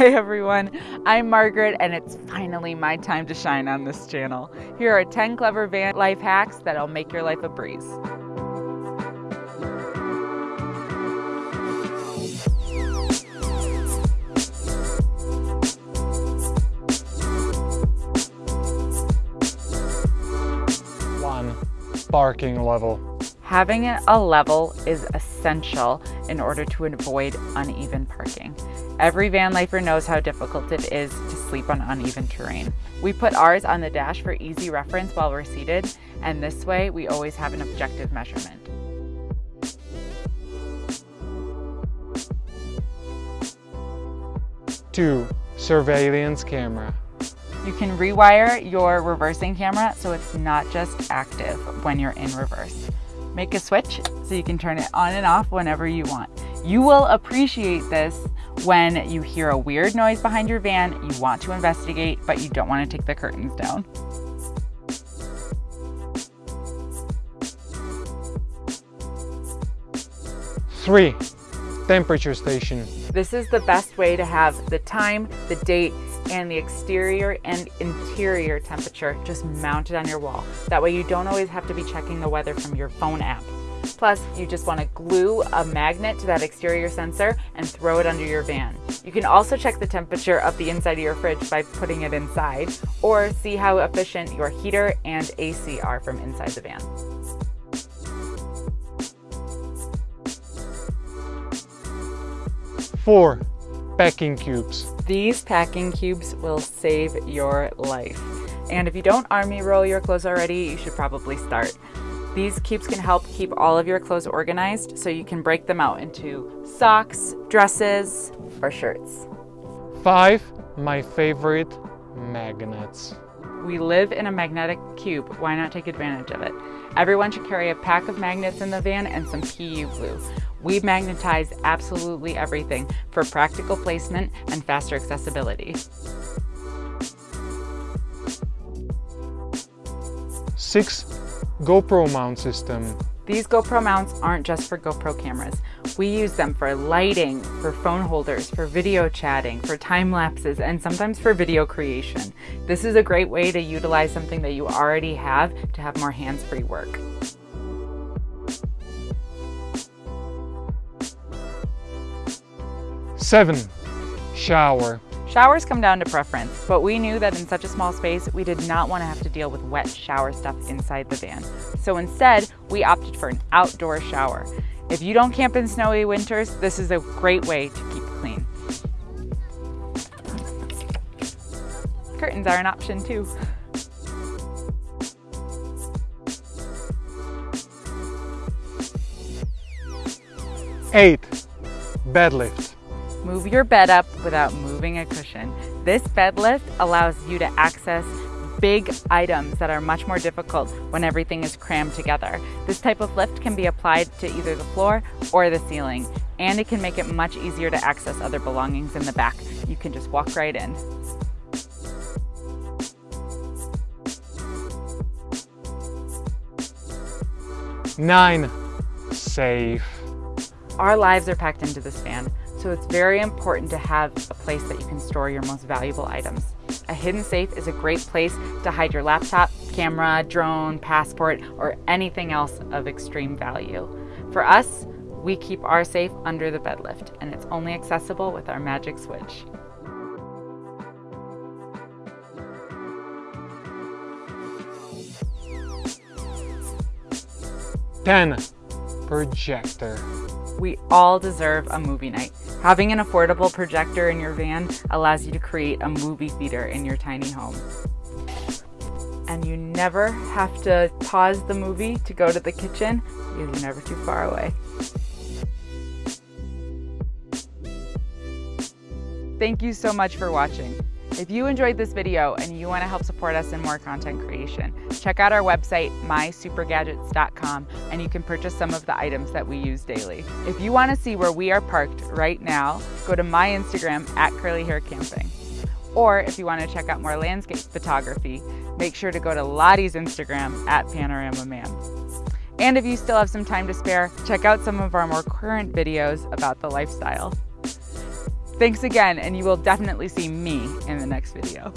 Hey everyone, I'm Margaret and it's finally my time to shine on this channel. Here are 10 clever van life hacks that'll make your life a breeze. One, parking level. Having a level is essential in order to avoid uneven parking. Every van lifer knows how difficult it is to sleep on uneven terrain. We put ours on the dash for easy reference while we're seated, and this way we always have an objective measurement. Two, surveillance camera. You can rewire your reversing camera so it's not just active when you're in reverse. Make a switch so you can turn it on and off whenever you want. You will appreciate this when you hear a weird noise behind your van, you want to investigate, but you don't want to take the curtains down. Three, temperature station. This is the best way to have the time, the date, and the exterior and interior temperature just mounted on your wall. That way you don't always have to be checking the weather from your phone app. Plus, you just want to glue a magnet to that exterior sensor and throw it under your van. You can also check the temperature of the inside of your fridge by putting it inside, or see how efficient your heater and AC are from inside the van. Four, packing cubes. These packing cubes will save your life. And if you don't army roll your clothes already, you should probably start. These cubes can help keep all of your clothes organized so you can break them out into socks, dresses, or shirts. Five, my favorite, magnets. We live in a magnetic cube. Why not take advantage of it? Everyone should carry a pack of magnets in the van and some PU glue. We magnetize absolutely everything for practical placement and faster accessibility. Six, GoPro mount system. These GoPro mounts aren't just for GoPro cameras. We use them for lighting, for phone holders, for video chatting, for time lapses, and sometimes for video creation. This is a great way to utilize something that you already have to have more hands-free work. Seven, shower. Showers come down to preference, but we knew that in such a small space, we did not want to have to deal with wet shower stuff inside the van. So instead, we opted for an outdoor shower. If you don't camp in snowy winters, this is a great way to keep clean. Curtains are an option too. Eight, bed lift. Move your bed up without moving a cushion. This bed lift allows you to access big items that are much more difficult when everything is crammed together. This type of lift can be applied to either the floor or the ceiling, and it can make it much easier to access other belongings in the back. You can just walk right in. Nine, safe. Our lives are packed into this van, so it's very important to have a place that you can store your most valuable items. A hidden safe is a great place to hide your laptop, camera, drone, passport, or anything else of extreme value. For us, we keep our safe under the bed lift, and it's only accessible with our magic switch. Ten, projector. We all deserve a movie night. Having an affordable projector in your van allows you to create a movie theater in your tiny home. And you never have to pause the movie to go to the kitchen because you're never too far away. Thank you so much for watching. If you enjoyed this video and you want to help support us in more content creation, check out our website, mysupergadgets.com, and you can purchase some of the items that we use daily. If you want to see where we are parked right now, go to my Instagram at curlyhaircamping. Or if you want to check out more landscape photography, make sure to go to Lottie's Instagram at Panorama Man. And if you still have some time to spare, check out some of our more current videos about the lifestyle. Thanks again, and you will definitely see me in the next video.